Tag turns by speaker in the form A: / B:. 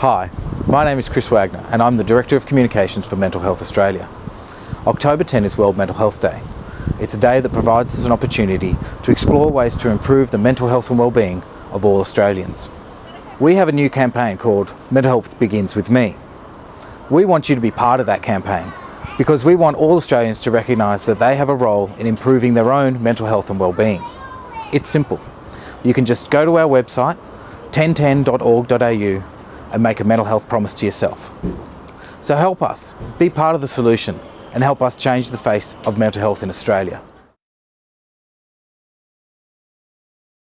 A: Hi, my name is Chris Wagner and I'm the Director of Communications for Mental Health Australia. October 10 is World Mental Health Day. It's a day that provides us an opportunity to explore ways to improve the mental health and well-being of all Australians. We have a new campaign called Mental Health Begins With Me. We want you to be part of that campaign because we want all Australians to recognise that they have a role in improving their own mental health and well-being. It's simple. You can just go to our website 1010.org.au and make a mental health promise to yourself. So help us, be part of the solution and help us change the face of mental health in Australia.